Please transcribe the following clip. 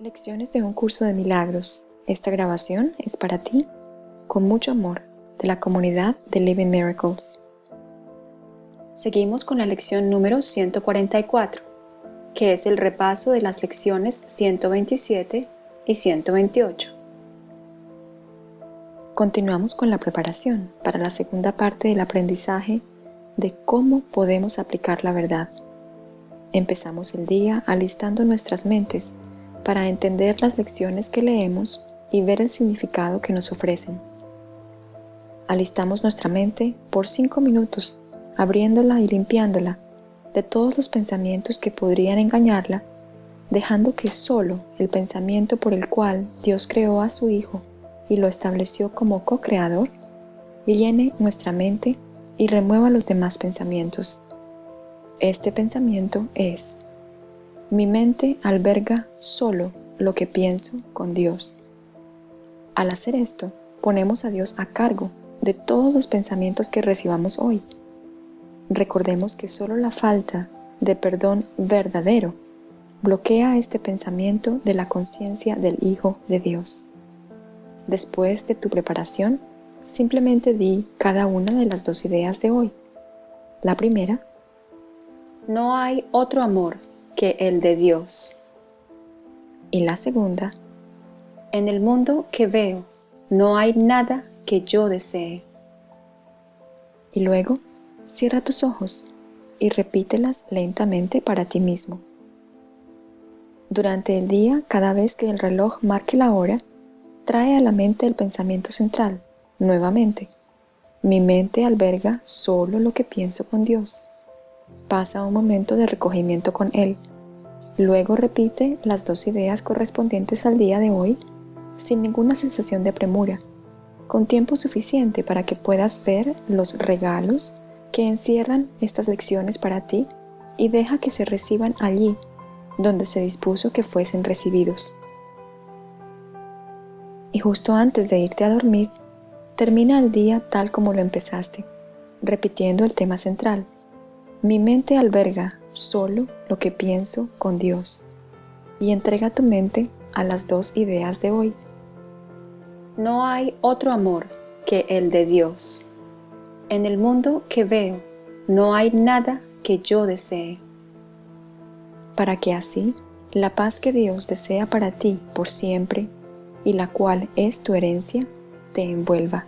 Lecciones de un curso de milagros. Esta grabación es para ti, con mucho amor, de la comunidad de Living Miracles. Seguimos con la lección número 144, que es el repaso de las lecciones 127 y 128. Continuamos con la preparación para la segunda parte del aprendizaje de cómo podemos aplicar la verdad. Empezamos el día alistando nuestras mentes para entender las lecciones que leemos y ver el significado que nos ofrecen. Alistamos nuestra mente por cinco minutos, abriéndola y limpiándola de todos los pensamientos que podrían engañarla, dejando que solo el pensamiento por el cual Dios creó a su Hijo y lo estableció como co-creador, llene nuestra mente y remueva los demás pensamientos. Este pensamiento es mi mente alberga solo lo que pienso con Dios. Al hacer esto, ponemos a Dios a cargo de todos los pensamientos que recibamos hoy. Recordemos que solo la falta de perdón verdadero bloquea este pensamiento de la conciencia del Hijo de Dios. Después de tu preparación, simplemente di cada una de las dos ideas de hoy. La primera, no hay otro amor que el de Dios. Y la segunda, en el mundo que veo no hay nada que yo desee. Y luego, cierra tus ojos y repítelas lentamente para ti mismo. Durante el día, cada vez que el reloj marque la hora, trae a la mente el pensamiento central, nuevamente. Mi mente alberga solo lo que pienso con Dios. Pasa un momento de recogimiento con Él. Luego repite las dos ideas correspondientes al día de hoy sin ninguna sensación de premura, con tiempo suficiente para que puedas ver los regalos que encierran estas lecciones para ti y deja que se reciban allí donde se dispuso que fuesen recibidos. Y justo antes de irte a dormir, termina el día tal como lo empezaste, repitiendo el tema central, mi mente alberga solo lo que pienso con Dios y entrega tu mente a las dos ideas de hoy. No hay otro amor que el de Dios. En el mundo que veo no hay nada que yo desee. Para que así la paz que Dios desea para ti por siempre y la cual es tu herencia, te envuelva.